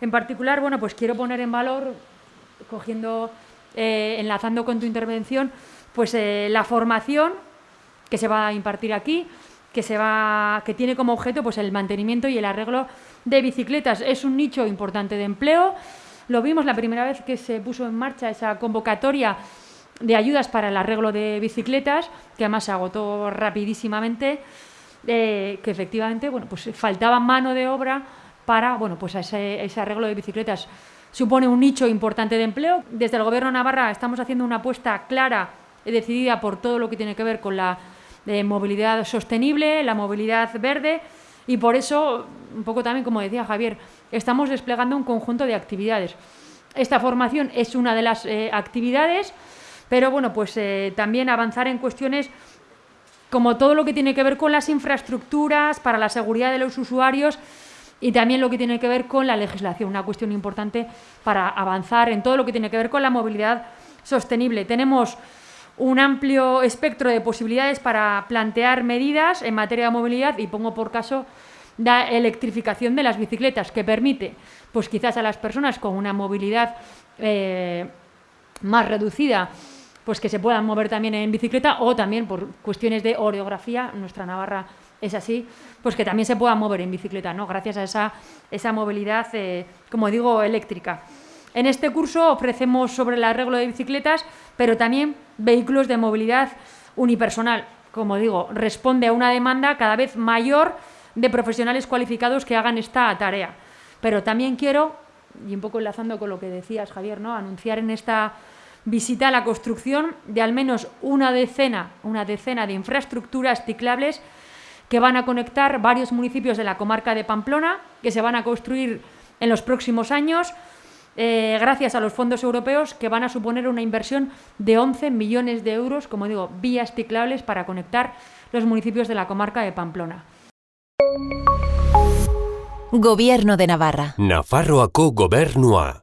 En particular, bueno, pues quiero poner en valor, cogiendo, eh, enlazando con tu intervención, pues eh, la formación que se va a impartir aquí, que, se va, que tiene como objeto pues, el mantenimiento y el arreglo de bicicletas. Es un nicho importante de empleo. Lo vimos la primera vez que se puso en marcha esa convocatoria de ayudas para el arreglo de bicicletas, que además se agotó rapidísimamente, eh, que efectivamente bueno, pues faltaba mano de obra para bueno, pues ese, arreglo de bicicletas. Supone un nicho importante de empleo. Desde el Gobierno de Navarra estamos haciendo una apuesta clara y decidida por todo lo que tiene que ver con la de movilidad sostenible, la movilidad verde y por eso, un poco también como decía Javier, estamos desplegando un conjunto de actividades. Esta formación es una de las eh, actividades, pero bueno, pues eh, también avanzar en cuestiones como todo lo que tiene que ver con las infraestructuras para la seguridad de los usuarios y también lo que tiene que ver con la legislación, una cuestión importante para avanzar en todo lo que tiene que ver con la movilidad sostenible. Tenemos un amplio espectro de posibilidades para plantear medidas en materia de movilidad y pongo por caso la electrificación de las bicicletas que permite pues quizás a las personas con una movilidad eh, más reducida pues que se puedan mover también en bicicleta o también por cuestiones de orografía, nuestra Navarra es así, pues que también se puedan mover en bicicleta, ¿no? gracias a esa, esa movilidad, eh, como digo, eléctrica. En este curso ofrecemos sobre el arreglo de bicicletas, pero también vehículos de movilidad unipersonal. Como digo, responde a una demanda cada vez mayor de profesionales cualificados que hagan esta tarea. Pero también quiero, y un poco enlazando con lo que decías, Javier, ¿no? anunciar en esta visita la construcción de al menos una decena, una decena de infraestructuras ciclables que van a conectar varios municipios de la comarca de Pamplona, que se van a construir en los próximos años eh, gracias a los fondos europeos que van a suponer una inversión de 11 millones de euros, como digo, vías ciclables para conectar los municipios de la comarca de Pamplona. Gobierno de Navarra. Nafarroako gobernua.